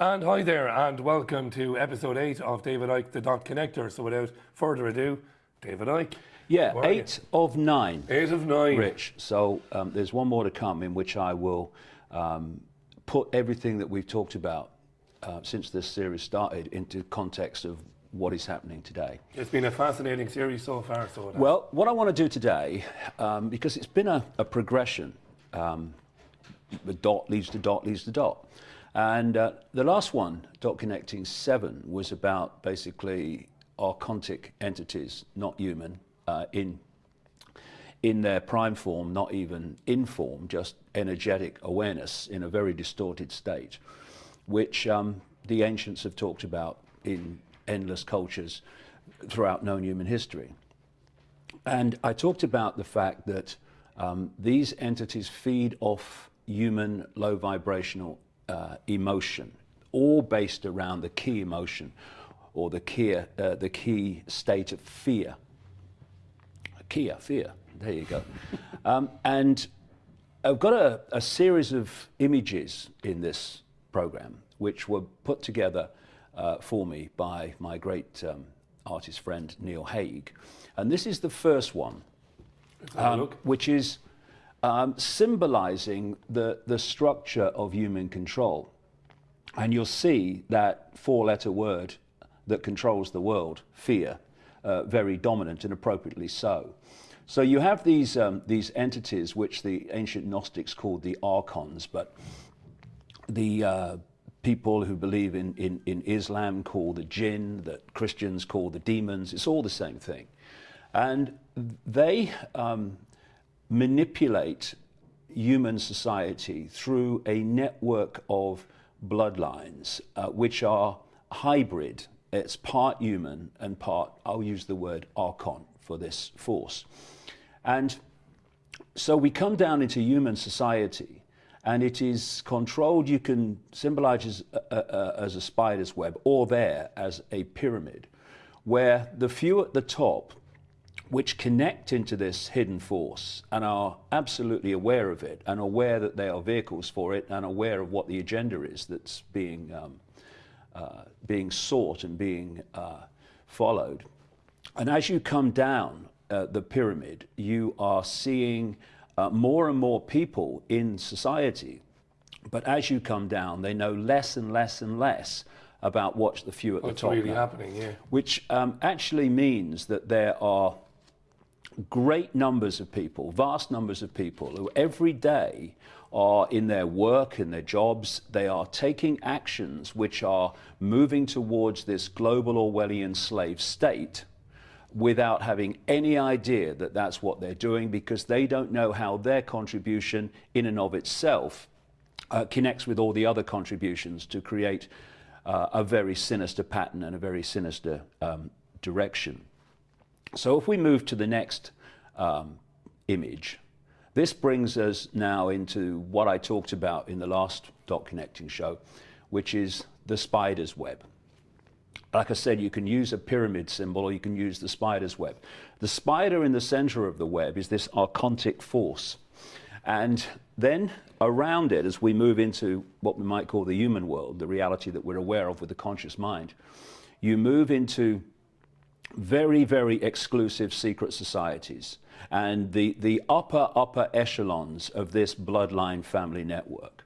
And hi there, and welcome to episode 8 of David Icke, the Dot Connector. So without further ado, David Icke. Yeah, eight of nine, 8 of 9. Rich. So um, there's one more to come in which I will um, put everything that we've talked about uh, since this series started into context of what is happening today. It's been a fascinating series so far. So. Well, what I want to do today, um, because it's been a, a progression, um, the dot leads to dot leads to dot. And uh, the last one, Dot Connecting 7, was about basically archontic entities, not human, uh, in, in their prime form, not even in form, just energetic awareness in a very distorted state, which um, the ancients have talked about in endless cultures throughout known human history. And I talked about the fact that um, these entities feed off human low vibrational uh, emotion, all based around the key emotion or the key, uh, the key state of fear. Kia, fear. There you go. um, and I've got a, a series of images in this program which were put together uh, for me by my great um, artist friend Neil Hague. And this is the first one, Let's have a um, look. which is um, symbolizing the, the structure of human control. And you'll see that four letter word that controls the world, fear, uh, very dominant and appropriately so. So you have these, um, these entities which the ancient Gnostics called the archons, but the uh, people who believe in, in, in Islam call the jinn, that Christians call the demons, it's all the same thing. And they um, manipulate human society through a network of bloodlines, uh, which are hybrid. It's part human and part, I'll use the word archon for this force. And so we come down into human society and it is controlled, you can symbolize as a, a, as a spider's web or there as a pyramid, where the few at the top which connect into this hidden force and are absolutely aware of it and aware that they are vehicles for it and aware of what the agenda is that's being, um, uh, being sought and being uh, followed. And as you come down uh, the pyramid, you are seeing uh, more and more people in society. But as you come down, they know less and less and less about what the few at What's the top What's really happening, yeah. which um, actually means that there are great numbers of people, vast numbers of people who every day are in their work, in their jobs, they are taking actions which are moving towards this global Orwellian slave state without having any idea that that's what they're doing because they don't know how their contribution in and of itself uh, connects with all the other contributions to create uh, a very sinister pattern and a very sinister um, direction. So if we move to the next um, image, this brings us now into what I talked about in the last dot connecting show, which is the spider's web. Like I said, you can use a pyramid symbol or you can use the spider's web. The spider in the center of the web is this archontic force. And then around it, as we move into what we might call the human world, the reality that we're aware of with the conscious mind, you move into very, very exclusive secret societies and the, the upper, upper echelons of this bloodline family network.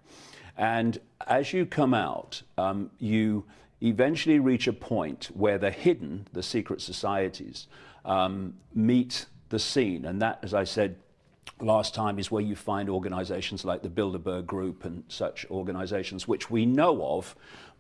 And as you come out, um, you eventually reach a point where the hidden, the secret societies, um, meet the scene. And that, as I said last time, is where you find organizations like the Bilderberg Group and such organizations, which we know of,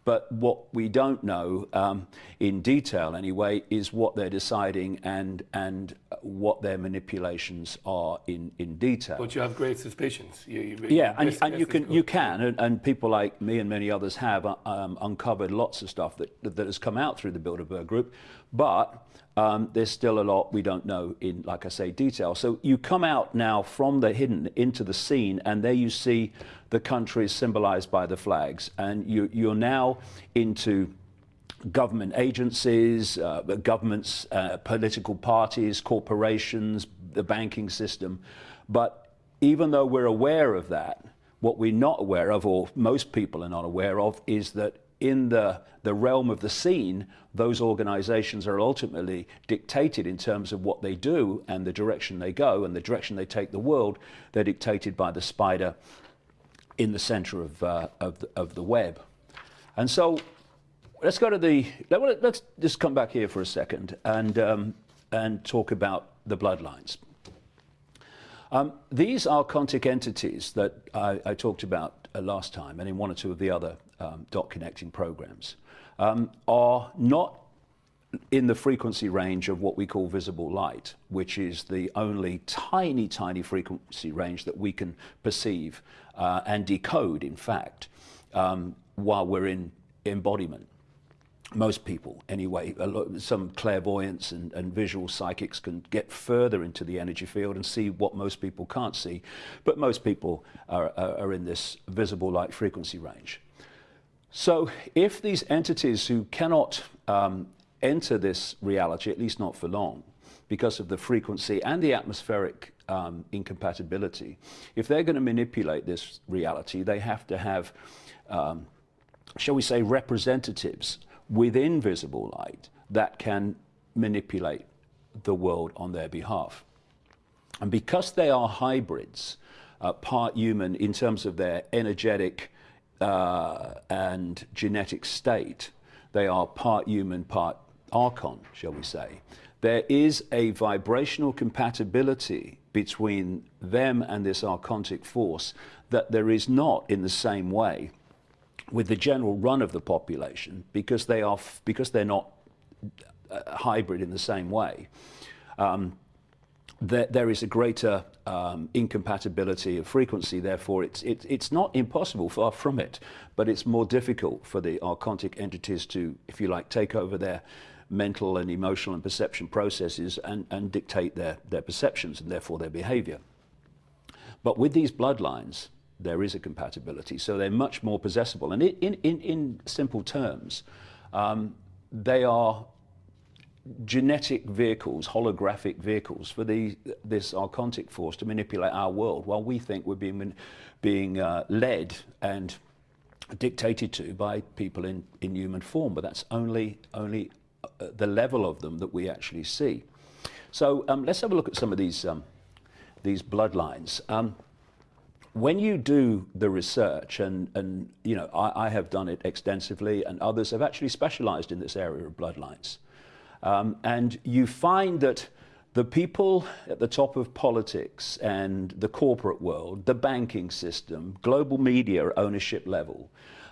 but what we don't know um, in detail anyway is what they're deciding and, and what their manipulations are in, in detail. But you have great suspicions. You, you, Yeah, and, and you can you can, and, and people like me and many others have uh, um, uncovered lots of stuff that that has come out through the Bilderberg Group, but um, there's still a lot we don't know in, like I say, detail. So you come out now from the hidden into the scene, and there you see the countries symbolized by the flags, and you you're now into government agencies, uh, governments, uh, political parties, corporations, the banking system. But even though we're aware of that, what we're not aware of, or most people are not aware of, is that in the, the realm of the scene, those organizations are ultimately dictated in terms of what they do and the direction they go and the direction they take the world. They're dictated by the spider in the center of, uh, of, the, of the web. And so let's go to the, let, us just come back here for a second and, um, and talk about the bloodlines. Um, these archontic entities that I, I talked about uh, last time and in one or two of the other um, dot connecting programs um, are not in the frequency range of what we call visible light, which is the only tiny, tiny frequency range that we can perceive uh, and decode, in fact, um, while we're in embodiment most people anyway, some clairvoyants and, and, visual psychics can get further into the energy field and see what most people can't see, but most people are, are, are in this visible light frequency range. So if these entities who cannot um, enter this reality, at least not for long, because of the frequency and the atmospheric um, incompatibility, if they're going to manipulate this reality, they have to have, um, shall we say, representatives within visible light that can manipulate the world on their behalf. And because they are hybrids, uh, part human in terms of their energetic uh, and genetic state, they are part human, part archon, shall we say. There is a vibrational compatibility between them and this archontic force that there is not in the same way with the general run of the population because they are because they're not uh, hybrid in the same way. Um, there, there is a greater um, incompatibility of frequency. Therefore, it's it, it's not impossible, far from it, but it's more difficult for the archontic entities to, if you like, take over their mental and emotional and perception processes and, and dictate their, their perceptions and therefore their behavior. But with these bloodlines, there is a compatibility. So they're much more possessible. And in, in, in simple terms, um, they are genetic vehicles, holographic vehicles for the, this archontic force to manipulate our world while we think we're being, being uh, led and dictated to by people in, in human form. But that's only, only uh, the level of them that we actually see. So um, let's have a look at some of these, um, these bloodlines. Um, when you do the research, and, and you know, I, I, have done it extensively, and others have actually specialized in this area of bloodlines. Um, and you find that the people at the top of politics and the corporate world, the banking system, global media ownership level,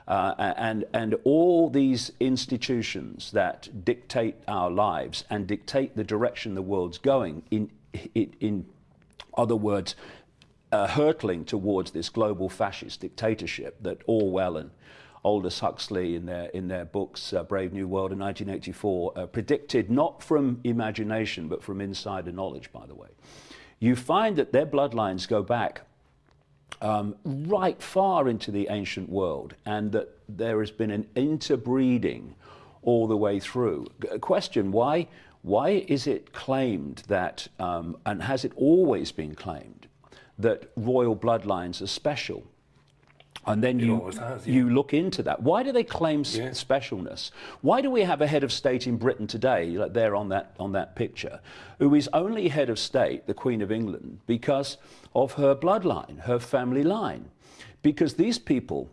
uh, and, and all these institutions that dictate our lives and dictate the direction the world's going, in, in, in other words, uh, hurtling towards this global fascist dictatorship that Orwell and Aldous Huxley in their, in their books, uh, Brave New World in 1984, uh, predicted not from imagination but from insider knowledge, by the way. You find that their bloodlines go back um, right far into the ancient world and that there has been an interbreeding all the way through. A question, why, why is it claimed that, um, and has it always been claimed, that royal bloodlines are special. And then you, has, yeah. you look into that. Why do they claim yeah. specialness? Why do we have a head of state in Britain today, like there on that, on that picture, who is only head of state, the Queen of England, because of her bloodline, her family line? Because these people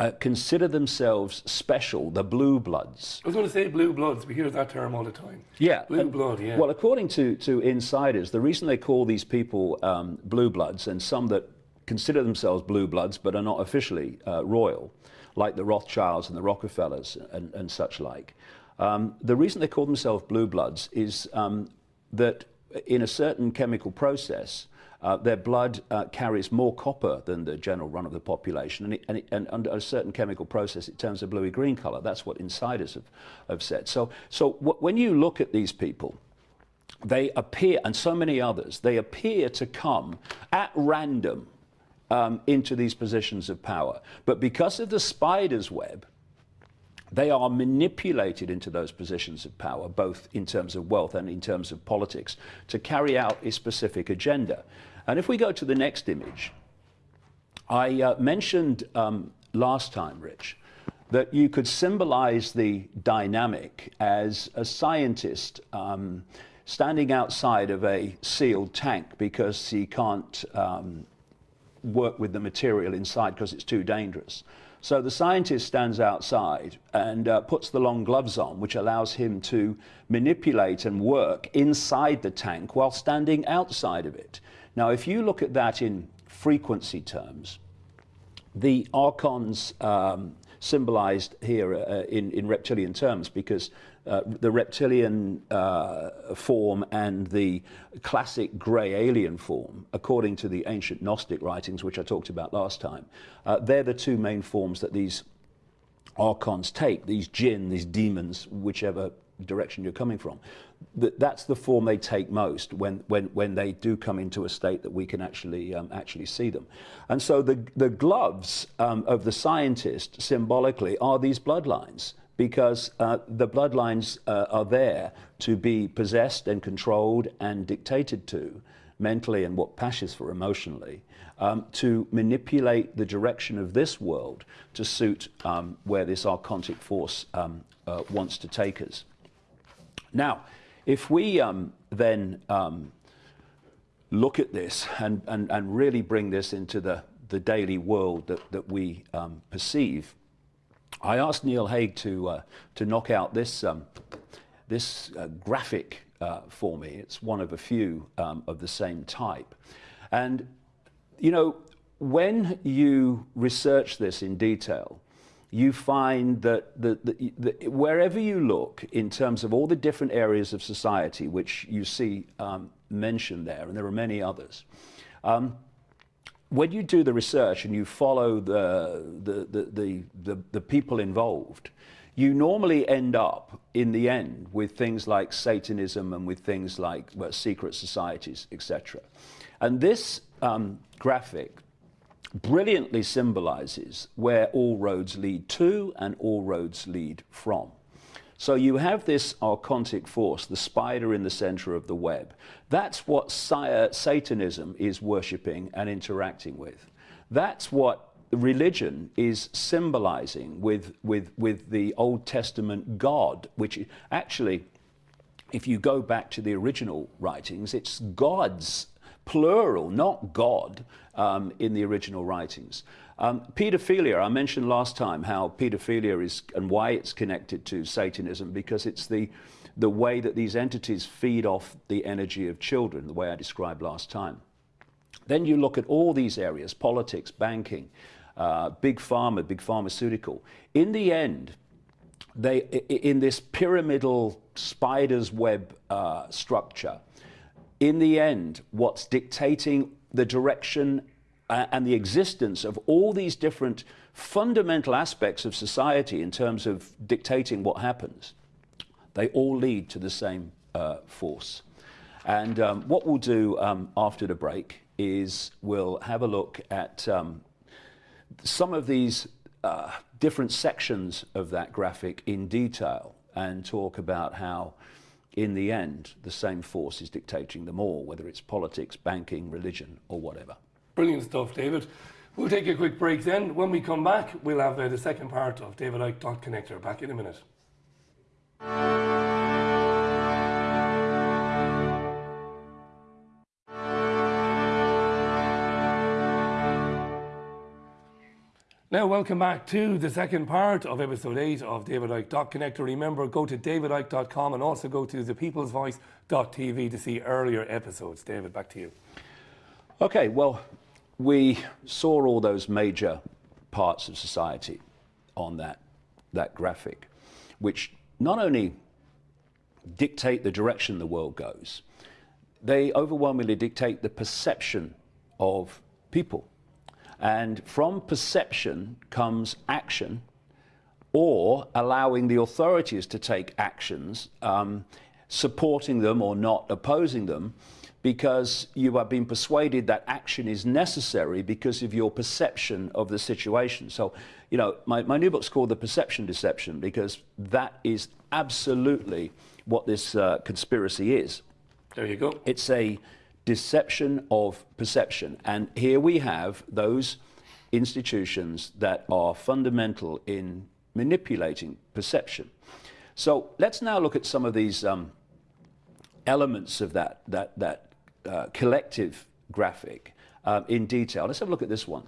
uh, consider themselves special, the blue bloods. I was going to say blue bloods. We hear that term all the time. Yeah. Blue blood, yeah. Well, according to, to insiders, the reason they call these people um, blue bloods, and some that consider themselves blue bloods but are not officially uh, royal, like the Rothschilds and the Rockefellers and, and such like, um, the reason they call themselves blue bloods is um, that in a certain chemical process, uh, their blood uh, carries more copper than the general run of the population, and, it, and, it, and, under a certain chemical process, it turns a bluey-green color. That's what insiders have, have said. So, so when you look at these people, they appear, and so many others, they appear to come at random um, into these positions of power. But because of the spider's web, they are manipulated into those positions of power, both in terms of wealth and in terms of politics, to carry out a specific agenda. And if we go to the next image, I uh, mentioned um, last time, Rich, that you could symbolize the dynamic as a scientist um, standing outside of a sealed tank because he can't um, work with the material inside because it's too dangerous. So the scientist stands outside and uh, puts the long gloves on, which allows him to manipulate and work inside the tank while standing outside of it. Now, if you look at that in frequency terms, the archons um, symbolized here uh, in, in reptilian terms because uh, the reptilian uh, form and the classic grey alien form, according to the ancient Gnostic writings, which I talked about last time, uh, they're the two main forms that these archons take, these jinn, these demons, whichever direction you're coming from. That's the form they take most when, when, when they do come into a state that we can actually, um, actually see them. And so the, the gloves um, of the scientist symbolically are these bloodlines because uh, the bloodlines uh, are there to be possessed and controlled and dictated to mentally and what passes for emotionally um, to manipulate the direction of this world to suit um, where this archontic force um, uh, wants to take us. Now, if we um, then um, look at this and, and, and really bring this into the, the daily world that, that we um, perceive, I asked Neil Hague to, uh, to knock out this, um, this uh, graphic uh, for me. It's one of a few um, of the same type. And, you know, when you research this in detail, you find that the, the, the, wherever you look in terms of all the different areas of society which you see um, mentioned there, and there are many others, um, when you do the research and you follow the, the, the, the, the, the people involved, you normally end up in the end with things like Satanism and with things like well, secret societies, etc. And this um, graphic brilliantly symbolizes where all roads lead to and all roads lead from. So you have this archontic force, the spider in the center of the web. That's what Satanism is worshipping and interacting with. That's what religion is symbolizing with, with, with the Old Testament God, which actually, if you go back to the original writings, it's gods, plural, not God, um, in the original writings. Um, pedophilia, I mentioned last time how pedophilia is and why it's connected to Satanism because it's the, the way that these entities feed off the energy of children, the way I described last time. Then you look at all these areas politics, banking, uh, big pharma, big pharmaceutical. In the end, they, in this pyramidal spider's web uh, structure, in the end, what's dictating the direction uh, and the existence of all these different fundamental aspects of society in terms of dictating what happens, they all lead to the same uh, force. And um, what we'll do um, after the break is we'll have a look at um, some of these uh, different sections of that graphic in detail and talk about how, in the end, the same force is dictating them all, whether it's politics, banking, religion, or whatever. Brilliant stuff, David. We'll take a quick break then. When we come back, we'll have uh, the second part of David Icke Dot Connector. Back in a minute. Now, welcome back to the second part of episode 8 of David Icke Dot Connector. Remember, go to davidicke.com and also go to thepeoplesvoice.tv to see earlier episodes. David, back to you. Okay, well, we saw all those major parts of society on that, that graphic, which not only dictate the direction the world goes, they overwhelmingly dictate the perception of people. And from perception comes action or allowing the authorities to take actions, um, supporting them or not opposing them, because you have been persuaded that action is necessary because of your perception of the situation. So, you know, my, my new book's called The Perception Deception because that is absolutely what this uh, conspiracy is. There you go. It's a deception of perception. And here we have those institutions that are fundamental in manipulating perception. So let's now look at some of these um, elements of that, that, that uh, collective graphic um, in detail. Let's have a look at this one.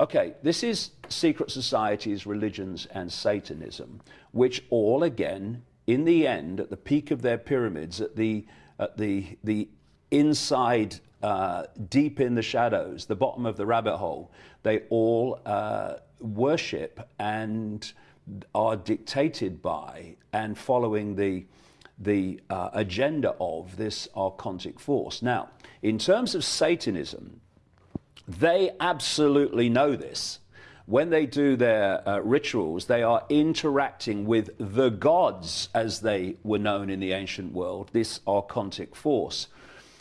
Okay, this is secret societies, religions, and Satanism, which all, again, in the end, at the peak of their pyramids, at the, at the, the inside, uh, deep in the shadows, the bottom of the rabbit hole, they all uh, worship and are dictated by and following the, the uh, agenda of this archontic force. Now, in terms of Satanism, they absolutely know this. When they do their uh, rituals, they are interacting with the gods as they were known in the ancient world, this archontic force.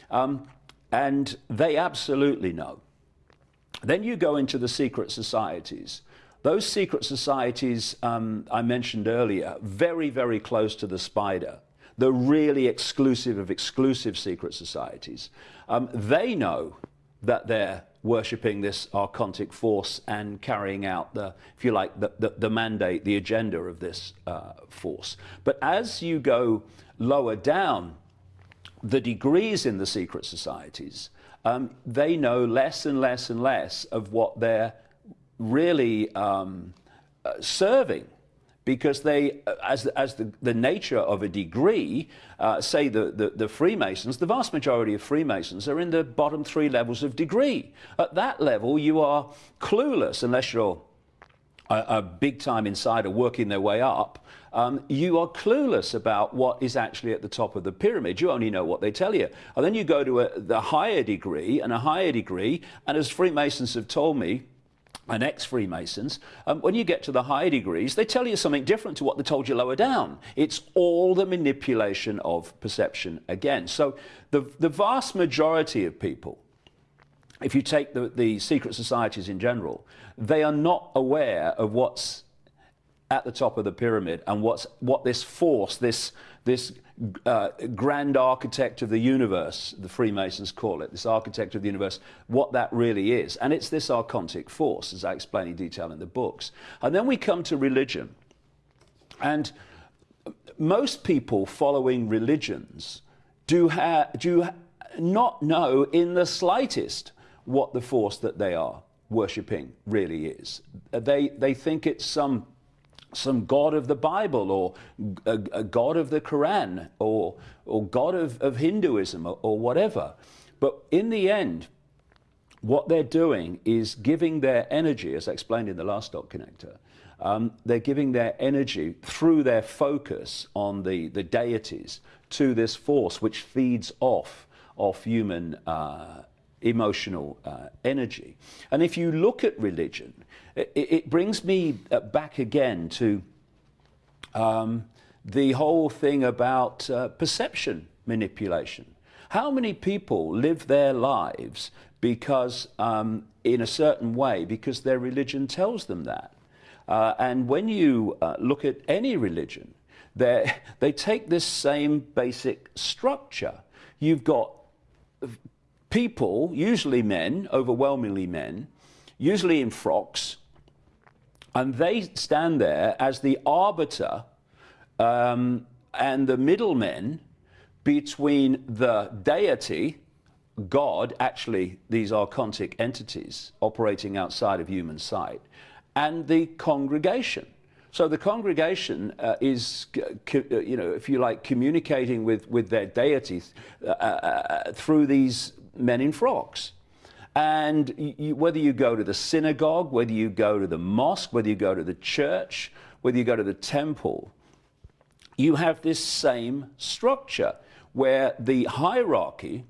Um, and they absolutely know. Then you go into the secret societies. Those secret societies um, I mentioned earlier, very, very close to the spider, the really exclusive of exclusive secret societies, um, they know that they're worshipping this archontic force and carrying out the, if you like, the, the, the mandate, the agenda of this uh, force. But as you go lower down the degrees in the secret societies, um, they know less and less and less of what they're really um, uh, serving because they, as, as the, the nature of a degree, uh, say the, the, the, Freemasons, the vast majority of Freemasons are in the bottom three levels of degree. At that level, you are clueless unless you're a, a big time insider working their way up. Um, you are clueless about what is actually at the top of the pyramid. You only know what they tell you. And then you go to a, the higher degree and a higher degree, and as Freemasons have told me, and ex-Freemasons, um, when you get to the higher degrees, they tell you something different to what they told you lower down. It's all the manipulation of perception again. So the, the vast majority of people, if you take the, the secret societies in general, they are not aware of what's at the top of the pyramid and what's, what this force, this, this uh, grand architect of the universe, the Freemasons call it, this architect of the universe, what that really is. And it's this archontic force, as I explain in detail in the books. And then we come to religion. And most people following religions do, ha- do not know in the slightest what the force that they are worshipping really is. They, they think it's some some God of the Bible or a, a God of the Quran or, or God of, of Hinduism or, or whatever. But in the end, what they're doing is giving their energy, as I explained in the last dot connector, um, they're giving their energy through their focus on the, the deities to this force which feeds off of human uh, emotional uh, energy. And if you look at religion, it, it brings me uh, back again to um, the whole thing about uh, perception manipulation. How many people live their lives because, um, in a certain way, because their religion tells them that? Uh, and when you uh, look at any religion, they take this same basic structure. You've got people, usually men, overwhelmingly men, usually in frocks, and they stand there as the arbiter um, and the middlemen between the deity, God, actually, these archontic entities operating outside of human sight, and the congregation. So the congregation uh, is, uh, you know, if you like, communicating with, with their deity uh, uh, uh through these men in frocks. And you, whether you go to the synagogue, whether you go to the mosque, whether you go to the church, whether you go to the temple, you have this same structure where the hierarchy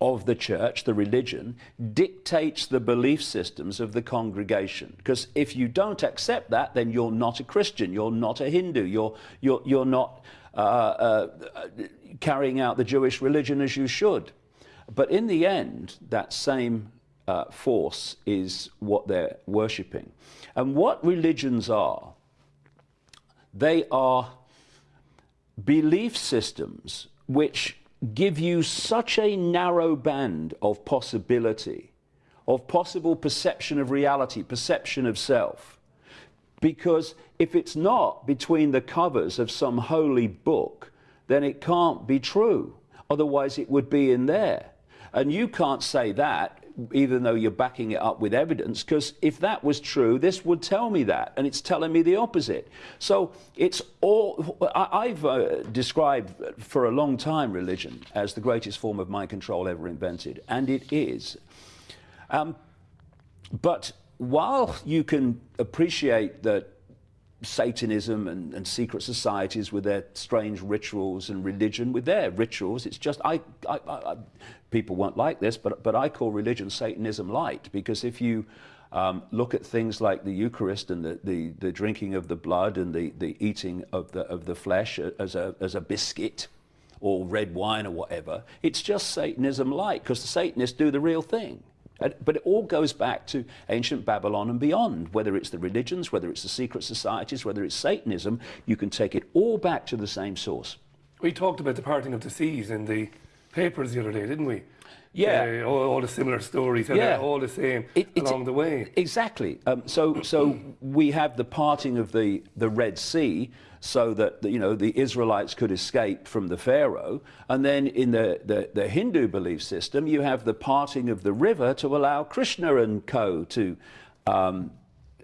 of the church, the religion, dictates the belief systems of the congregation. Because if you don't accept that, then you're not a Christian, you're not a Hindu, you're, you're, you're not uh, uh, carrying out the Jewish religion as you should. But in the end, that same uh, force is what they're worshipping. And what religions are, they are belief systems which give you such a narrow band of possibility, of possible perception of reality, perception of self. Because if it's not between the covers of some holy book, then it can't be true. Otherwise, it would be in there. And you can't say that even though you're backing it up with evidence, because if that was true, this would tell me that, and it's telling me the opposite. So it's all, I, have uh, described for a long time religion as the greatest form of mind control ever invented, and it is. Um, but while you can appreciate that Satanism and, and, secret societies with their strange rituals and religion with their rituals. It's just, I, I, I, people won't like this, but, but I call religion Satanism light because if you um, look at things like the Eucharist and the, the, the, drinking of the blood and the, the eating of the, of the flesh as a, as a biscuit or red wine or whatever, it's just Satanism light because the Satanists do the real thing. But it all goes back to ancient Babylon and beyond, whether it's the religions, whether it's the secret societies, whether it's Satanism, you can take it all back to the same source. We talked about the parting of the seas in the papers the other day, didn't we? Yeah, uh, all, all, the similar stories, and yeah. all the same it, along the way. Exactly. Um, so, so we have the parting of the the Red Sea, so that you know the Israelites could escape from the Pharaoh. And then in the, the, the, Hindu belief system, you have the parting of the river to allow Krishna and co to um,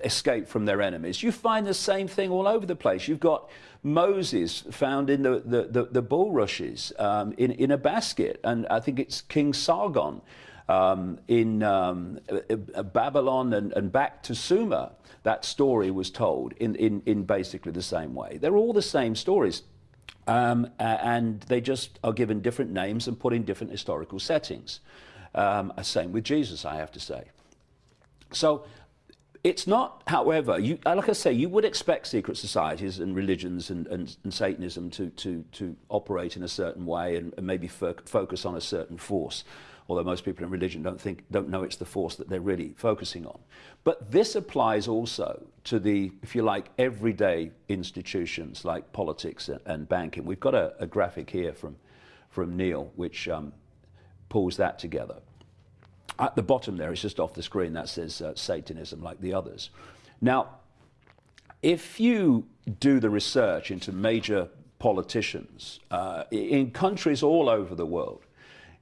escape from their enemies. You find the same thing all over the place. You've got Moses found in the, the, the, the bulrushes um, in, in a basket, and I think it's King Sargon. Um, in um, Babylon and, and, back to Sumer, that story was told in, in, in basically the same way. They're all the same stories. Um, and they just are given different names and put in different historical settings. Um, same with Jesus, I have to say. So it's not, however, you, like I say, you would expect secret societies and religions and, and, and Satanism to, to, to operate in a certain way and, and maybe fo focus on a certain force although most people in religion don't think don't know it's the force that they're really focusing on. But this applies also to the, if you like, everyday institutions like politics and, banking. We've got a, a, graphic here from from Neil which um, pulls that together. At the bottom there, it's just off the screen, that says uh, Satanism, like the others. Now, if you do the research into major politicians uh, in countries all over the world,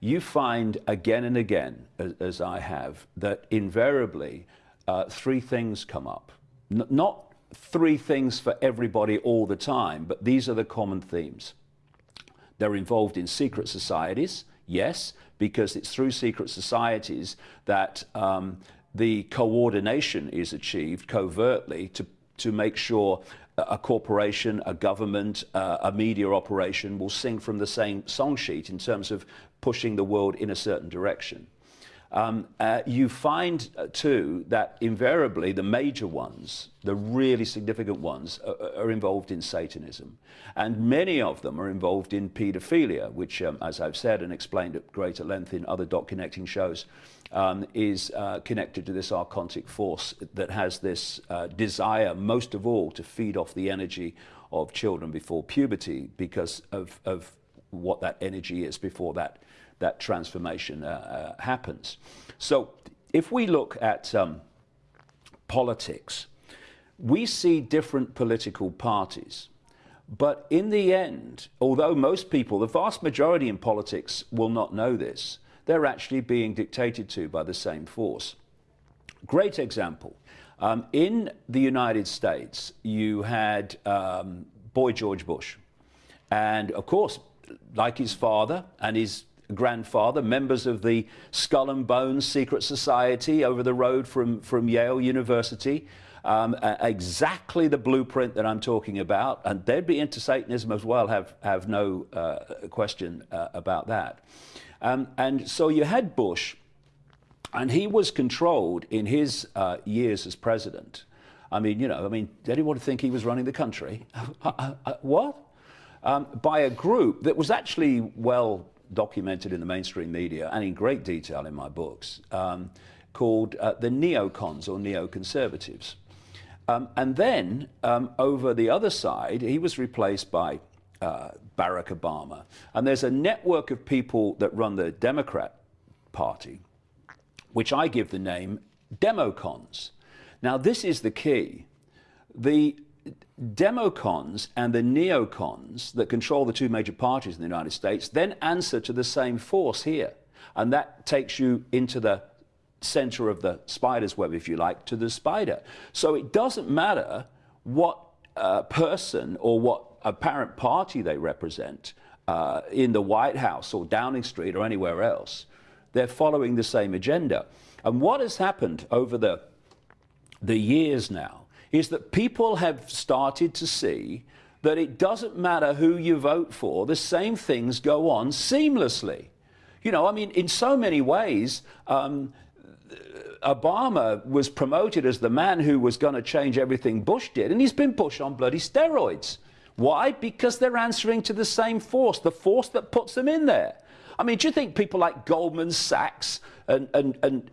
you find again and again, as, as I have, that invariably uh, three things come up. N not three things for everybody all the time, but these are the common themes. They're involved in secret societies, yes, because it's through secret societies that um, the coordination is achieved covertly to, to make sure a corporation, a government, uh, a media operation will sing from the same song sheet in terms of pushing the world in a certain direction. Um, uh, you find, uh, too, that invariably the major ones, the really significant ones, are, are, involved in Satanism. And many of them are involved in paedophilia, which, um, as I've said and explained at greater length in other dot connecting shows, um, is uh, connected to this archontic force that has this uh, desire, most of all, to feed off the energy of children before puberty because of, of what that energy is before that that transformation uh, uh, happens. So if we look at um, politics, we see different political parties. But in the end, although most people, the vast majority in politics, will not know this, they're actually being dictated to by the same force. Great example. Um, in the United States, you had um, Boy George Bush. And of course, like his father and his grandfather, members of the Skull and Bones Secret Society over the road from, from Yale University. Um, exactly the blueprint that I'm talking about, and they'd be into Satanism as well, have, have no uh, question uh, about that. Um, and so you had Bush, and he was controlled in his uh, years as president. I mean, you know, I mean, did anyone think he was running the country? Uh, uh, what? Um, by a group that was actually well documented in the mainstream media and in great detail in my books, um, called uh, the neocons or neoconservatives. Um, and then um, over the other side, he was replaced by uh, Barack Obama. And there's a network of people that run the Democrat Party, which I give the name Democons. Now, this is the key. the democons and the neocons that control the two major parties in the United States then answer to the same force here. And that takes you into the center of the spider's web, if you like, to the spider. So it doesn't matter what uh, person or what apparent party they represent uh, in the White House or Downing Street or anywhere else. They're following the same agenda. And what has happened over the, the years now is that people have started to see that it doesn't matter who you vote for, the same things go on seamlessly. You know, I mean, in so many ways, um, Obama was promoted as the man who was going to change everything Bush did, and he's been Bush on bloody steroids. Why? Because they're answering to the same force, the force that puts them in there. I mean, do you think people like Goldman Sachs and, and, and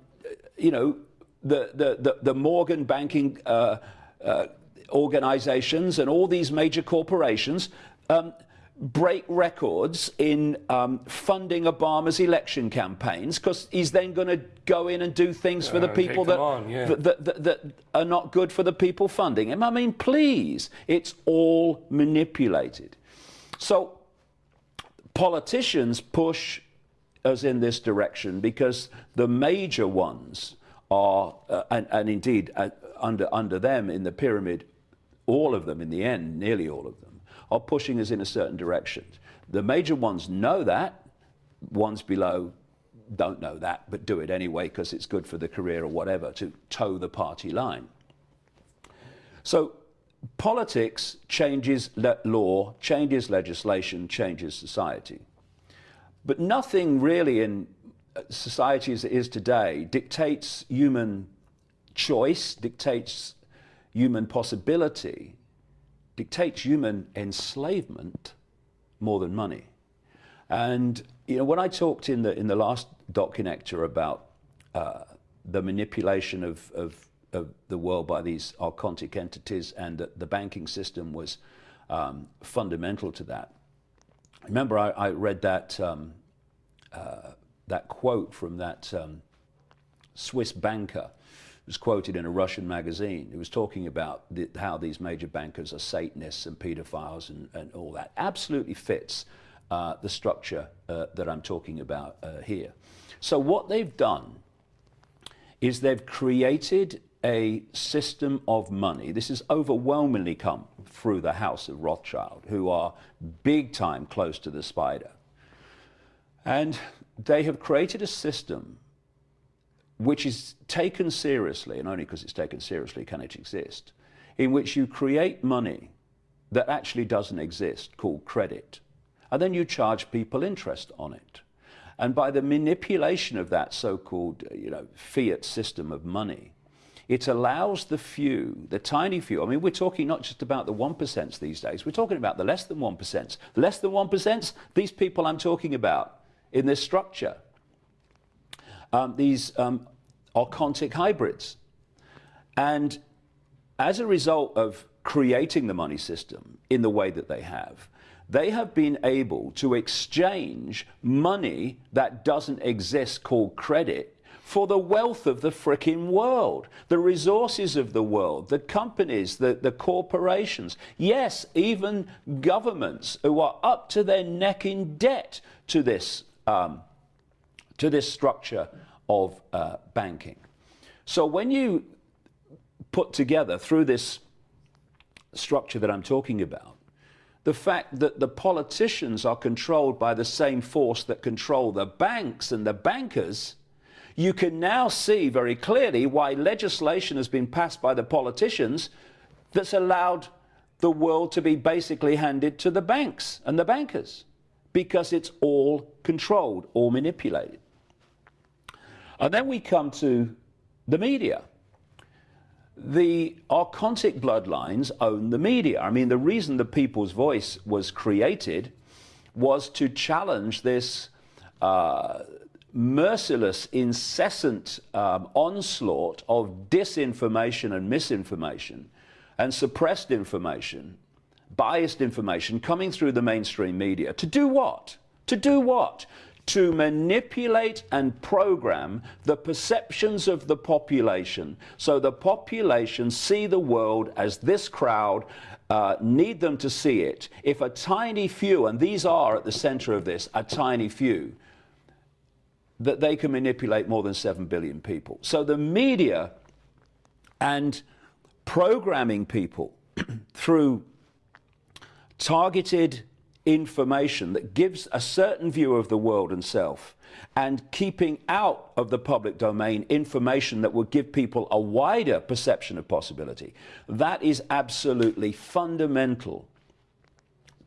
you know, the, the, the, the Morgan banking uh, uh, organizations and all these major corporations um, break records in um, funding Obama's election campaigns because he's then going to go in and do things for the people that, on, yeah. that, that, that, that are not good for the people funding him. I mean, please, it's all manipulated. So politicians push us in this direction because the major ones are, uh, and, and, indeed uh, under, under them in the pyramid, all of them in the end, nearly all of them, are pushing us in a certain direction. The major ones know that, ones below don't know that, but do it anyway because it's good for the career or whatever to toe the party line. So politics changes law, changes legislation, changes society. But nothing really in uh, society as it is today dictates human choice, dictates human possibility, dictates human enslavement more than money. And you know, when I talked in the in the last Dot Connector about uh, the manipulation of, of, of the world by these archontic entities and that the banking system was um, fundamental to that. Remember, I, I read that um, uh, that quote from that um, Swiss banker was quoted in a Russian magazine. He was talking about the, how these major bankers are Satanists and pedophiles and, and all that. Absolutely fits uh, the structure uh, that I'm talking about uh, here. So what they've done is they've created a system of money. This has overwhelmingly come through the House of Rothschild, who are big time close to the spider. And they have created a system which is taken seriously, and only because it's taken seriously can it exist, in which you create money that actually doesn't exist, called credit, and then you charge people interest on it. And by the manipulation of that so-called uh, you know, fiat system of money, it allows the few, the tiny few, I mean, we're talking not just about the 1% these days, we're talking about the less than 1%. The Less than 1%, these people I'm talking about in this structure. Um, these um, archontic hybrids. And as a result of creating the money system in the way that they have, they have been able to exchange money that doesn't exist called credit for the wealth of the fricking world, the resources of the world, the companies, the, the corporations, yes, even governments who are up to their neck in debt to this, um, to this structure of uh, banking. So when you put together through this structure that I'm talking about, the fact that the politicians are controlled by the same force that control the banks and the bankers, you can now see very clearly why legislation has been passed by the politicians that's allowed the world to be basically handed to the banks and the bankers because it's all controlled or manipulated. And then we come to the media. The archontic bloodlines own the media. I mean, the reason the People's Voice was created was to challenge this uh, merciless, incessant um, onslaught of disinformation and misinformation and suppressed information, biased information coming through the mainstream media. To do what? To do what? To manipulate and program the perceptions of the population so the population see the world as this crowd uh, need them to see it. If a tiny few, and these are at the center of this, a tiny few, that they can manipulate more than 7 billion people. So the media and programming people through targeted information that gives a certain view of the world and self and keeping out of the public domain information that would give people a wider perception of possibility. That is absolutely fundamental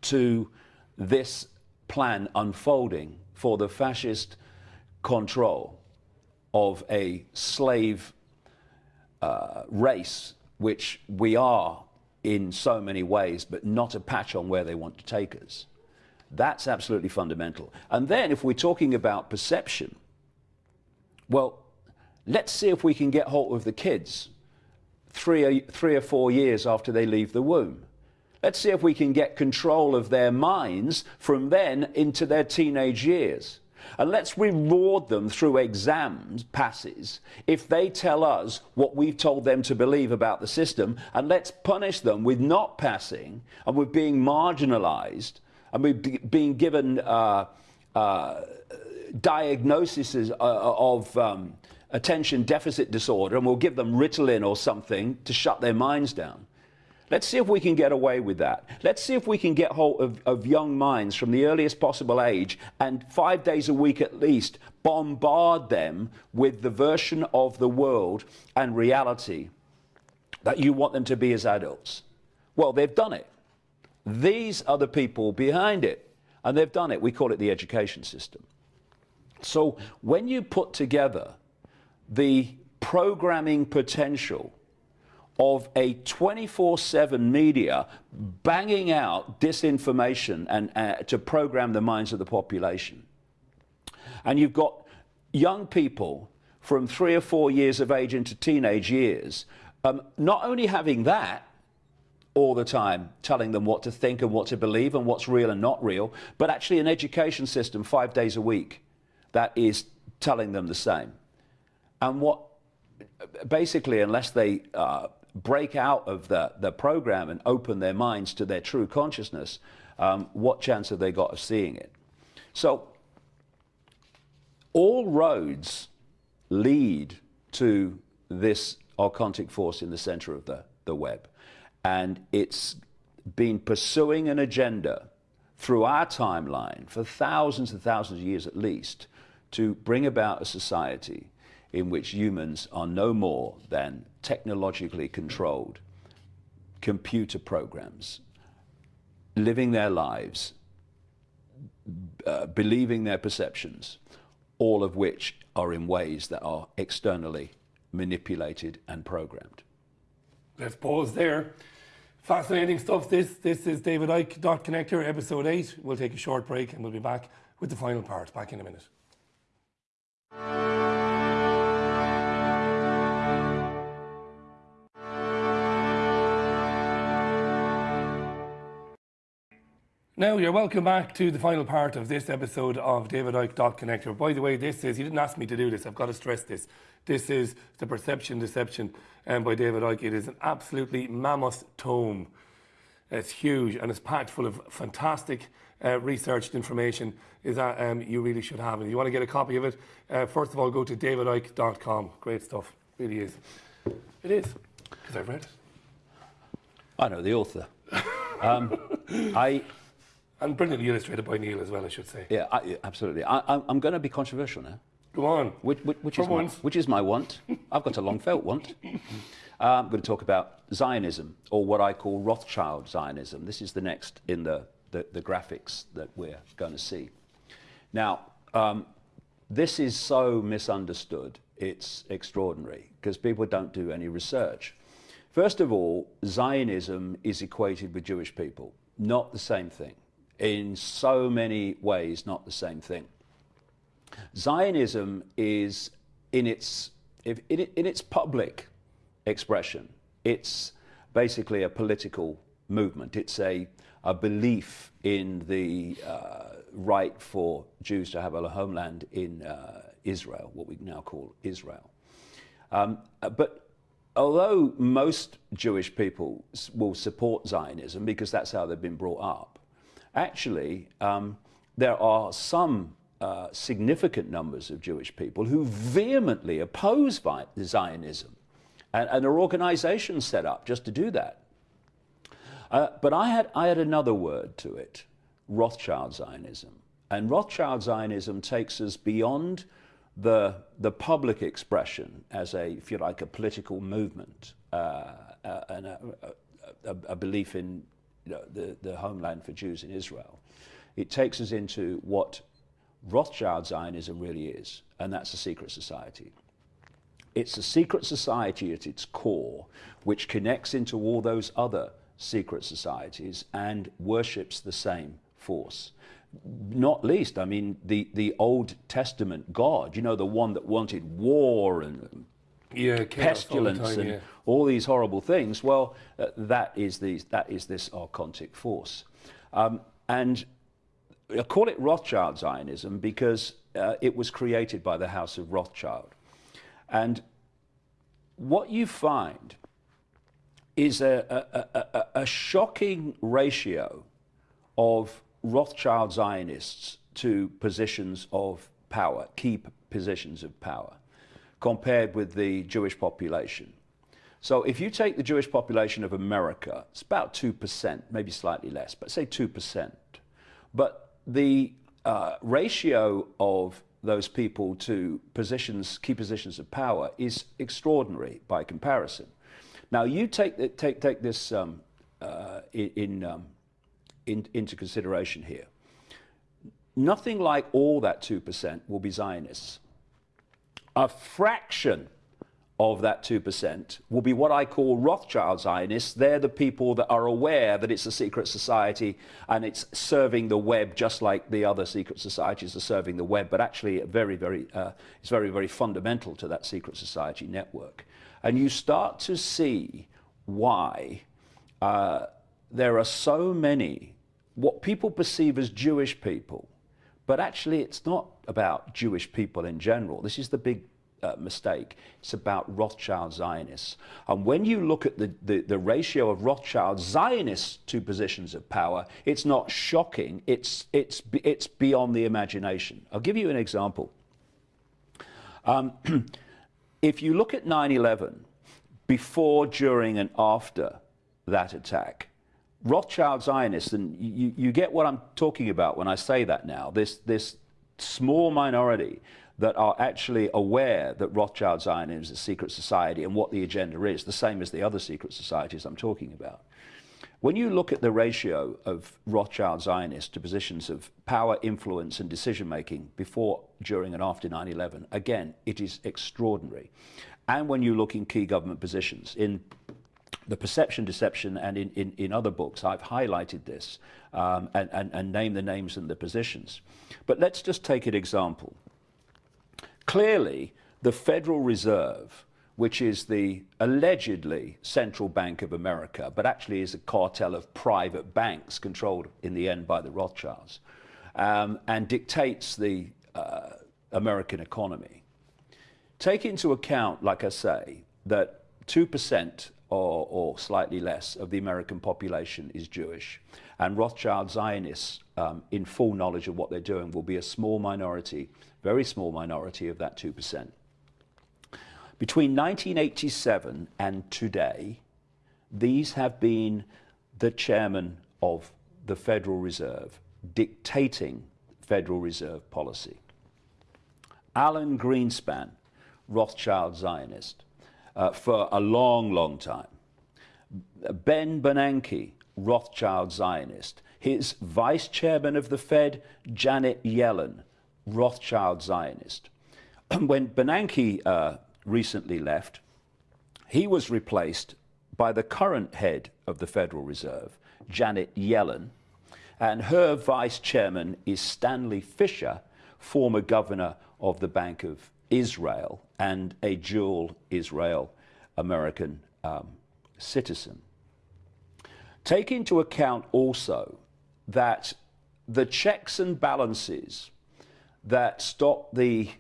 to this plan unfolding for the fascist control of a slave uh, race, which we are in so many ways, but not a patch on where they want to take us. That's absolutely fundamental. And then, if we're talking about perception, well, let's see if we can get hold of the kids three or, three or four years after they leave the womb. Let's see if we can get control of their minds from then into their teenage years. And let's reward them through exams, passes, if they tell us what we've told them to believe about the system. And let's punish them with not passing and with being marginalized and with being given uh, uh, diagnoses uh, of um, attention deficit disorder. And we'll give them Ritalin or something to shut their minds down. Let's see if we can get away with that. Let's see if we can get hold of, of, young minds from the earliest possible age and five days a week at least bombard them with the version of the world and reality that you want them to be as adults. Well, they've done it. These are the people behind it, and they've done it. We call it the education system. So when you put together the programming potential of a 24 7 media banging out disinformation and uh, to program the minds of the population. And you've got young people from three or four years of age into teenage years, um, not only having that all the time, telling them what to think and what to believe and what's real and not real, but actually an education system five days a week that is telling them the same. And what basically, unless they uh, break out of the, the program and open their minds to their true consciousness, um, what chance have they got of seeing it? So, all roads lead to this archontic force in the center of the, the web. And it's been pursuing an agenda through our timeline for thousands and thousands of years at least to bring about a society in which humans are no more than technologically controlled computer programs, living their lives, uh, believing their perceptions, all of which are in ways that are externally manipulated and programmed. Let's pause there. Fascinating stuff. This this is David Icke Dot Connector, episode eight. We'll take a short break and we'll be back with the final part. Back in a minute. Now, you're welcome back to the final part of this episode of David Icke Dot Connector. By the way, this is, you didn't ask me to do this, I've got to stress this. This is The Perception Deception um, by David Icke. It is an absolutely mammoth tome. It's huge and it's packed full of fantastic uh, researched information is that um, you really should have. And if you want to get a copy of it, uh, first of all, go to davidicke.com. Great stuff. Really is. It is, because I've read it. I know the author. um, I and brilliantly illustrated by Neil as well, I should say. Yeah, I, absolutely. I, am going to be controversial now. Go on. Which, which, which is, my, which is my want. I've got a long felt want. Uh, I'm going to talk about Zionism, or what I call Rothschild Zionism. This is the next in the, the, the graphics that we're going to see. Now, um, this is so misunderstood, it's extraordinary, because people don't do any research. First of all, Zionism is equated with Jewish people, not the same thing in so many ways not the same thing. Zionism is in its, in, in its public expression, it's basically a political movement. It's a, a belief in the uh, right for Jews to have a homeland in uh, Israel, what we now call Israel. Um, but although most Jewish people will support Zionism because that's how they've been brought up, actually, um, there are some uh, significant numbers of Jewish people who vehemently oppose Zionism. And, and are organizations set up just to do that. Uh, but I had, I had another word to it Rothschild Zionism. And Rothschild Zionism takes us beyond the, the public expression as a, if you like, a political movement uh, uh, and a, a, a, belief in the, the homeland for Jews in Israel. It takes us into what Rothschild Zionism really is, and that's a secret society. It's a secret society at its core, which connects into all those other secret societies and worships the same force. Not least, I mean, the, the Old Testament God, you know, the one that wanted war and yeah, pestilence all time, and yeah. all these horrible things. Well, uh, that, is the, that is this archontic force. Um, and I call it Rothschild Zionism because uh, it was created by the House of Rothschild. And what you find is a, a, a, a shocking ratio of Rothschild Zionists to positions of power, key positions of power, compared with the Jewish population. So if you take the Jewish population of America, it's about 2%, maybe slightly less, but say 2%. But the uh, ratio of those people to positions, key positions of power is extraordinary by comparison. Now you take, take, take this um, uh, in, um, in, into consideration here. Nothing like all that 2% will be Zionists. A fraction of that 2% will be what I call Rothschild Zionists. They're the people that are aware that it's a secret society and it's serving the web just like the other secret societies are serving the web, but actually very, very, uh, it's very, very fundamental to that secret society network. And you start to see why uh, there are so many what people perceive as Jewish people, but actually it's not about Jewish people in general. This is the big uh, mistake. It's about Rothschild Zionists. And when you look at the, the, the, ratio of Rothschild Zionists to positions of power, it's not shocking. It's, it's, it's beyond the imagination. I'll give you an example. Um, if you look at 9 11, before, during, and after that attack, Rothschild Zionists, and you, you get what I'm talking about when I say that now, this, this small minority that are actually aware that Rothschild Zionism is a secret society and what the agenda is, the same as the other secret societies I'm talking about. When you look at the ratio of Rothschild Zionists to positions of power, influence, and decision making before, during, and after 9 11, again, it is extraordinary. And when you look in key government positions, in the perception deception and in, in, in other books I've highlighted this um, and, and, and named the names and the positions. But let's just take an example. Clearly, the Federal Reserve, which is the allegedly central bank of America, but actually is a cartel of private banks controlled in the end by the Rothschilds, um, and dictates the uh, American economy. Take into account, like I say, that 2% or, or, slightly less of the American population is Jewish. And Rothschild Zionists, um, in full knowledge of what they're doing, will be a small minority, very small minority of that 2%. Between 1987 and today, these have been the chairman of the Federal Reserve dictating Federal Reserve policy. Alan Greenspan, Rothschild Zionist uh, for a long, long time. Ben Bernanke, Rothschild Zionist. His vice chairman of the Fed, Janet Yellen, Rothschild Zionist. when Bernanke uh, recently left, he was replaced by the current head of the Federal Reserve, Janet Yellen, and her vice chairman is Stanley Fischer, former governor of the Bank of Israel and a dual Israel American um, citizen. Take into account also that the checks and balances that stop the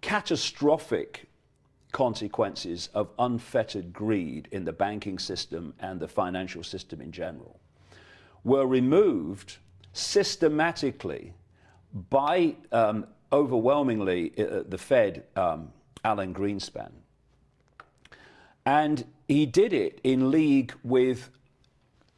catastrophic consequences of unfettered greed in the banking system and the financial system in general were removed systematically by um, overwhelmingly uh, the Fed, um, Alan Greenspan. And he did it in league with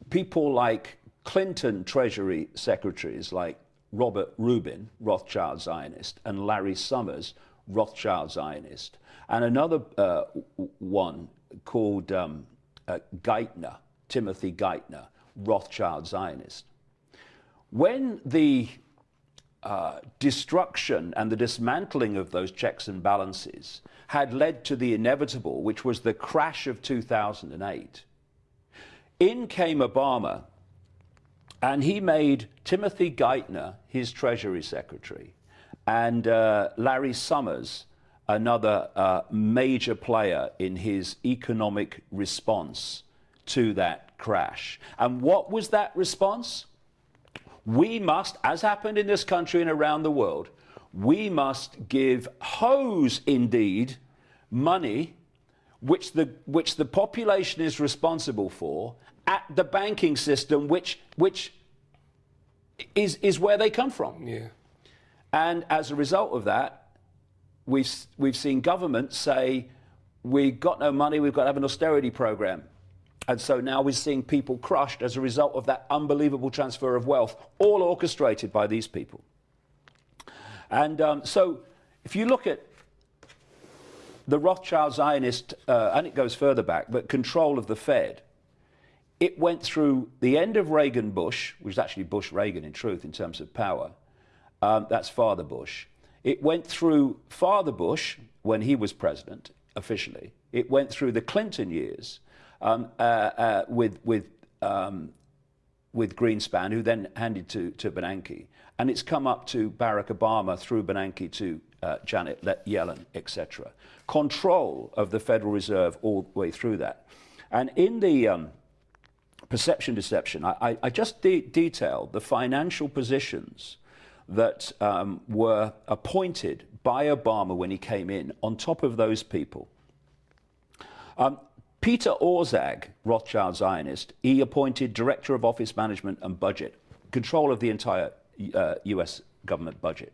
people like Clinton Treasury secretaries like Robert Rubin, Rothschild Zionist, and Larry Summers, Rothschild Zionist, and another uh, one called um, uh, Geithner, Timothy Geithner, Rothschild Zionist. When the uh, destruction and the dismantling of those checks and balances had led to the inevitable, which was the crash of 2008, in came Obama and he made Timothy Geithner his Treasury Secretary and uh, Larry Summers another uh, major player in his economic response to that crash. And what was that response? We must, as happened in this country and around the world, we must give hose indeed money which the, which the population is responsible for at the banking system, which, which is, is where they come from. Yeah. And as a result of that, we've, we've seen governments say, we've got no money, we've got to have an austerity program. And so now we're seeing people crushed as a result of that unbelievable transfer of wealth, all orchestrated by these people. And um, so if you look at the Rothschild Zionist, uh, and it goes further back, but control of the Fed, it went through the end of Reagan Bush, which was actually Bush Reagan in truth in terms of power. Um, that's Father Bush. It went through Father Bush when he was president officially. It went through the Clinton years um, uh, uh, with, with, um, with Greenspan, who then handed to, to Bernanke. And it's come up to Barack Obama through Bernanke to uh, Janet Yellen, etc. Control of the Federal Reserve all the way through that. And in the um, perception deception, I, I just de detailed the financial positions that um, were appointed by Obama when he came in on top of those people. Um, Peter Orszag, Rothschild Zionist, he appointed Director of Office Management and Budget, control of the entire uh, US government budget.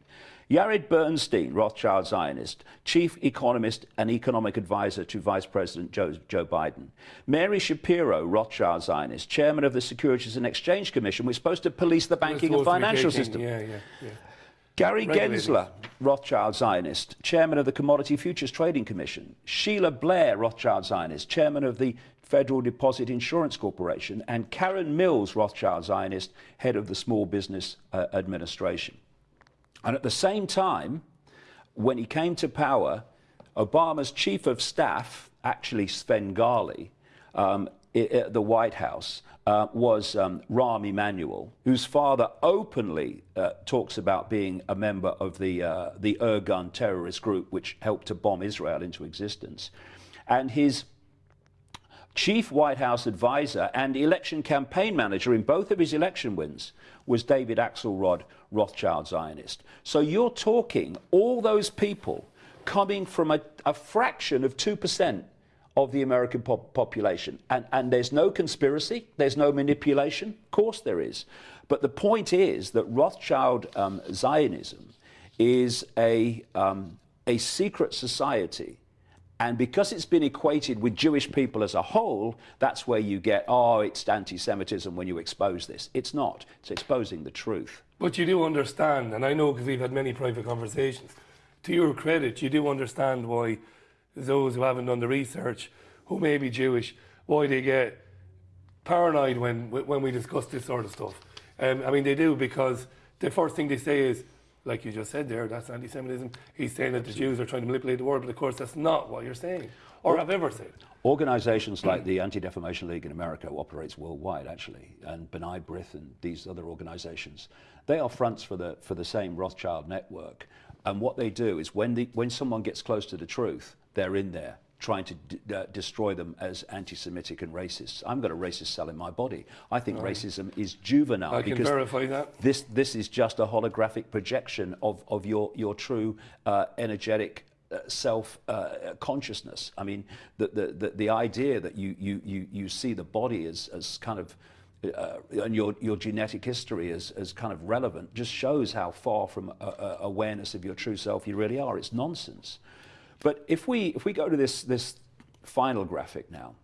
Jared Bernstein, Rothschild Zionist, chief economist and economic advisor to Vice President Joe, Joe, Biden. Mary Schapiro, Rothschild Zionist, chairman of the Securities and Exchange Commission, was supposed to police the banking and financial system. Yeah, yeah, yeah. Gary Gensler, Rothschild Zionist, chairman of the Commodity Futures Trading Commission. Sheila Blair, Rothschild Zionist, chairman of the Federal Deposit Insurance Corporation. And Karen Mills, Rothschild Zionist, head of the Small Business uh, Administration. And at the same time, when he came to power, Obama's chief of staff, actually Svengali, um, at the White House, uh, was um, Rahm Emanuel, whose father openly uh, talks about being a member of the, uh, the Irgun terrorist group, which helped to bomb Israel into existence. And his chief White House advisor and election campaign manager in both of his election wins was David Axelrod, Rothschild Zionist. So you're talking all those people coming from a, a fraction of 2% of the American pop population. And, and there's no conspiracy, there's no manipulation. Of course there is. But the point is that Rothschild um, Zionism is a, um, a secret society and because it's been equated with Jewish people as a whole, that's where you get, oh, it's anti Semitism when you expose this. It's not, it's exposing the truth. But you do understand, and I know because we've had many private conversations, to your credit, you do understand why those who haven't done the research, who may be Jewish, why they get paranoid when, when we discuss this sort of stuff. Um, I mean, they do because the first thing they say is, like you just said there, that's anti Semitism. He's saying that the Jews are trying to manipulate the world, but of course that's not what you're saying or have ever said. Organizations like the Anti Defamation League in America operates worldwide, actually, and B'nai B'rith and these other organizations. They are fronts for the, for the same Rothschild network. And what they do is when, the, when someone gets close to the truth, they're in there trying to d- uh, destroy them as anti-Semitic and racist. I'm got a racist cell in my body. I think racism is juvenile I can verify that. this this is just a holographic projection of of your your true uh, energetic. Uh, self uh, consciousness. I mean, the, the, the, the idea that you, you, you, you see the body as, as kind of uh, and your, your genetic history as, as kind of relevant just shows how far from uh, uh, awareness of your true self you really are. It's nonsense. But if we, if we go to this, this final graphic now,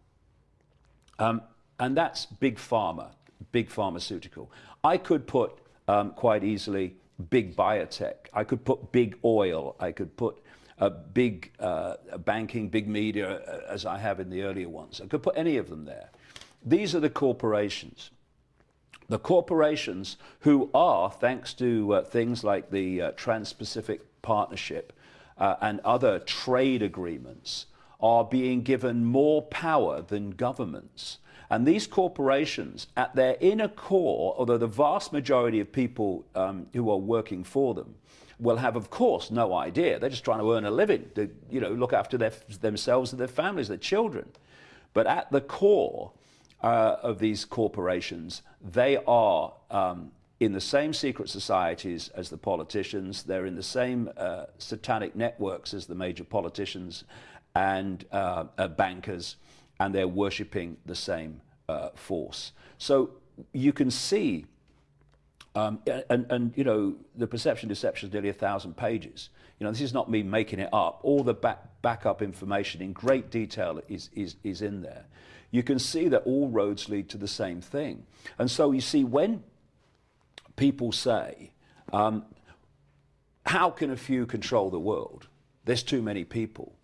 um, and that's big pharma, big pharmaceutical. I could put um, quite easily big biotech. I could put big oil. I could put uh, big uh, banking, big media, uh, as I have in the earlier ones. I could put any of them there. These are the corporations. The corporations who are, thanks to uh, things like the uh, Trans Pacific Partnership uh, and other trade agreements, are being given more power than governments. And these corporations, at their inner core, although the vast majority of people um, who are working for them will have, of course, no idea. They're just trying to earn a living, to you know, look after their, themselves and their families, their children. But at the core uh, of these corporations, they are um, in the same secret societies as the politicians. They're in the same uh, satanic networks as the major politicians and uh, uh bankers, and they're worshipping the same uh, force. So you can see um, and, and, you know, the perception deception is nearly a thousand pages. You know, this is not me making it up. All the back, backup information in great detail is, is, is in there. You can see that all roads lead to the same thing. And so you see, when people say, um, how can a few control the world? There's too many people.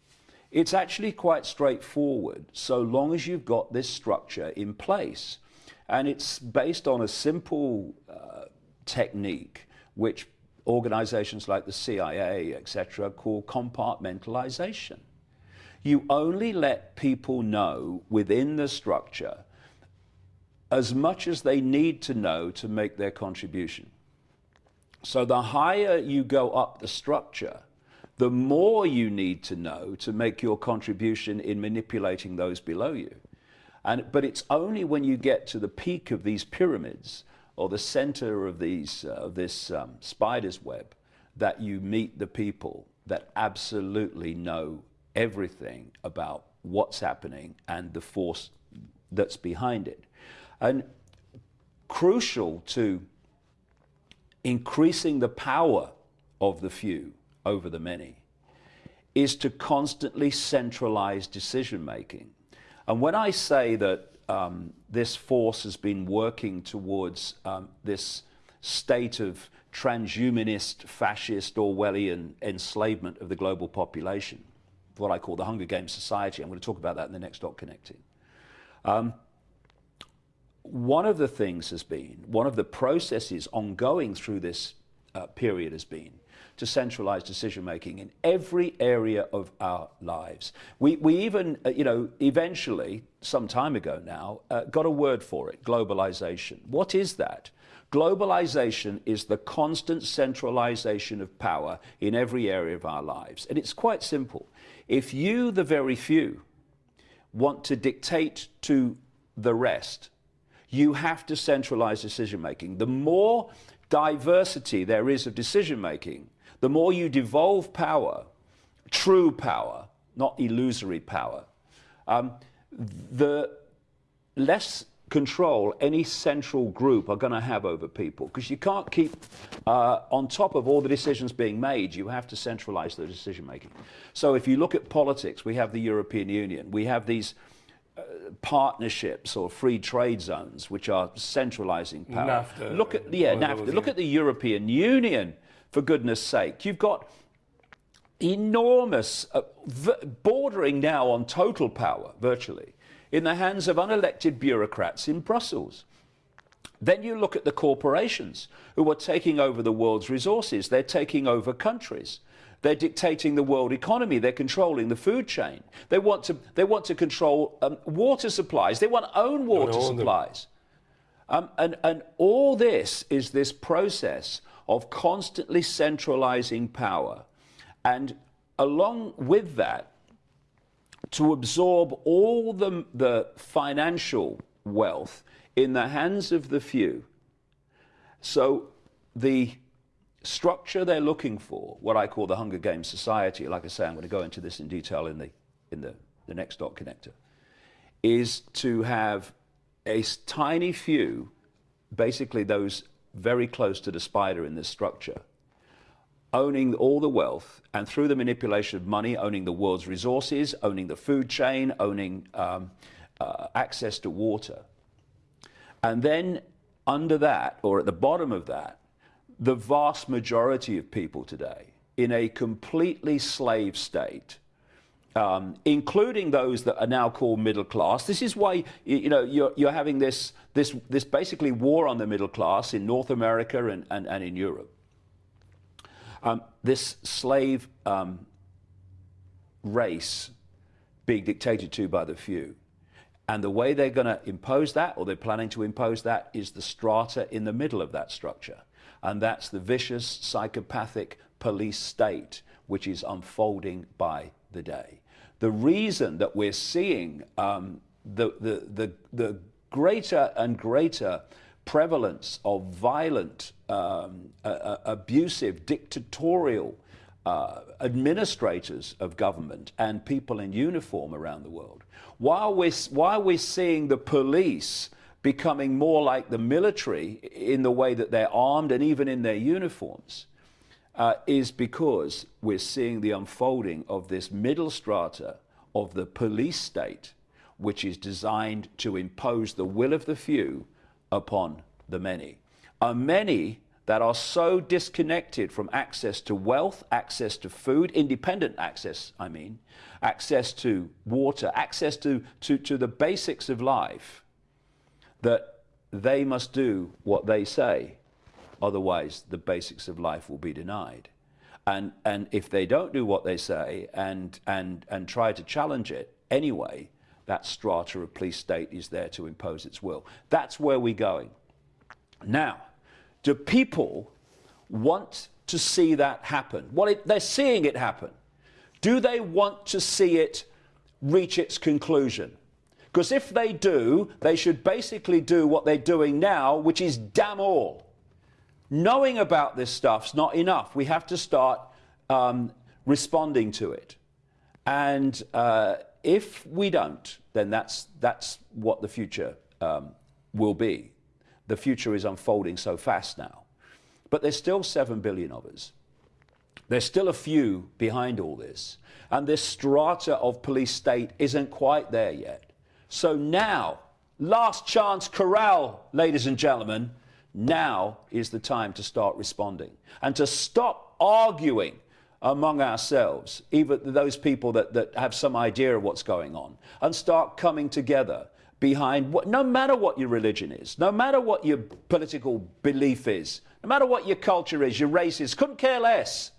It's actually quite straightforward so long as you've got this structure in place. And it's based on a simple uh, technique which organizations like the CIA, etc., call compartmentalization. You only let people know within the structure as much as they need to know to make their contribution. So the higher you go up the structure, the more you need to know to make your contribution in manipulating those below you. And, but it's only when you get to the peak of these pyramids or the center of these, uh, this um, spider's web that you meet the people that absolutely know everything about what's happening and the force that's behind it. And crucial to increasing the power of the few over the many is to constantly centralize decision making. And when I say that um, this force has been working towards um, this state of transhumanist, fascist, Orwellian enslavement of the global population, what I call the Hunger Games society. I'm going to talk about that in the next Dot Connecting. Um, one of the things has been, one of the processes ongoing through this uh, period has been to centralize decision making in every area of our lives. We, we even, uh, you know, eventually, some time ago now, uh, got a word for it globalization. What is that? Globalization is the constant centralization of power in every area of our lives. And it's quite simple. If you, the very few, want to dictate to the rest, you have to centralize decision making. The more diversity there is of decision making, the more you devolve power, true power, not illusory power, um, the less control any central group are going to have over people. Because you can't keep uh, on top of all the decisions being made you have to centralize the decision making so if you look at politics we have the european union. We have these uh, partnerships or free trade zones which are centralizing power NAFTA, look at yeah NAFTA. look at the european union for goodness sake. You've got enormous, uh, bordering now on total power, virtually, in the hands of unelected bureaucrats in Brussels. Then you look at the corporations who are taking over the world's resources. They're taking over countries. They're dictating the world economy. They're controlling the food chain. They want to, they want to control um, water supplies. They want own water supplies. Um, and, and all this is this process of constantly centralizing power. And along with that, to absorb all the, the financial wealth in the hands of the few. So the structure they're looking for, what I call the Hunger Games society, like I say, I'm going to go into this in detail in the, in the, the next dot connector, is to have a tiny few, basically those very close to the spider in this structure, owning all the wealth and through the manipulation of money, owning the world's resources, owning the food chain, owning um, uh, access to water. And then under that, or at the bottom of that, the vast majority of people today in a completely slave state, um, including those that are now called middle class. This is why you know you're, you're having this, this, this basically war on the middle class in North America and, and, and in Europe. Um, this slave um, race being dictated to by the few. And the way they're going to impose that, or they're planning to impose that, is the strata in the middle of that structure. And that's the vicious, psychopathic police state which is unfolding by the day. The reason that we're seeing um, the, the, the, the greater and greater prevalence of violent, um, uh, abusive, dictatorial uh, administrators of government and people in uniform around the world. While we're, while we're seeing the police becoming more like the military in the way that they're armed and even in their uniforms, uh, is because we're seeing the unfolding of this middle strata of the police state, which is designed to impose the will of the few upon the many. A many that are so disconnected from access to wealth, access to food, independent access, I mean, access to water, access to, to, to the basics of life, that they must do what they say. Otherwise, the basics of life will be denied. And, and if they don't do what they say and, and, and try to challenge it anyway, that strata of police state is there to impose its will. That's where we're going. Now, do people want to see that happen? Well, it, they're seeing it happen. Do they want to see it reach its conclusion? Because if they do, they should basically do what they're doing now, which is damn all. Knowing about this stuff's not enough. We have to start um, responding to it. And uh, if we don't, then that's, that's what the future um, will be the future is unfolding so fast now. But there's still 7 billion of us. There's still a few behind all this. And this strata of police state isn't quite there yet. So now, last chance corral, ladies and gentlemen, now is the time to start responding and to stop arguing among ourselves, even those people that, that have some idea of what's going on, and start coming together behind what, no matter what your religion is, no matter what your political belief is, no matter what your culture is, your race is, couldn't care less.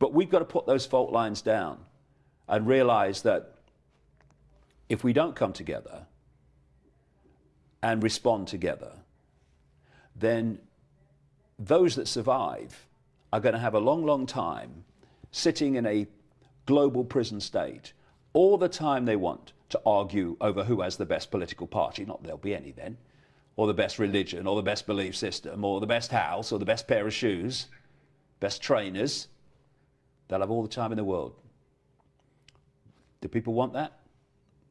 But we've got to put those fault lines down and realize that if we don't come together and respond together, then those that survive are going to have a long, long time sitting in a global prison state all the time they want to argue over who has the best political party, not there'll be any then, or the best religion, or the best belief system, or the best house, or the best pair of shoes, best trainers. They'll have all the time in the world. Do people want that?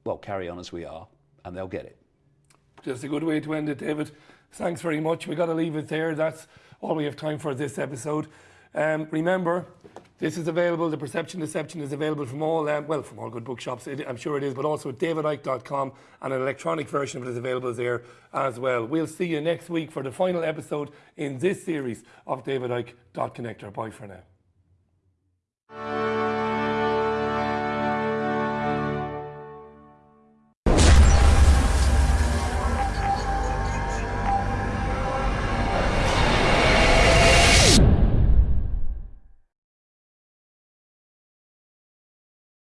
Well, carry on as we are, and they'll get it. Just a good way to end it, David. Thanks very much. We've got to leave it there. That's all we have time for this episode. Um, remember, this is available. The Perception Deception is available from all, um, well, from all good bookshops. It, I'm sure it is, but also at davidicke.com, and an electronic version of it is available there as well. We'll see you next week for the final episode in this series of David Icke Dot Connector. Bye for now.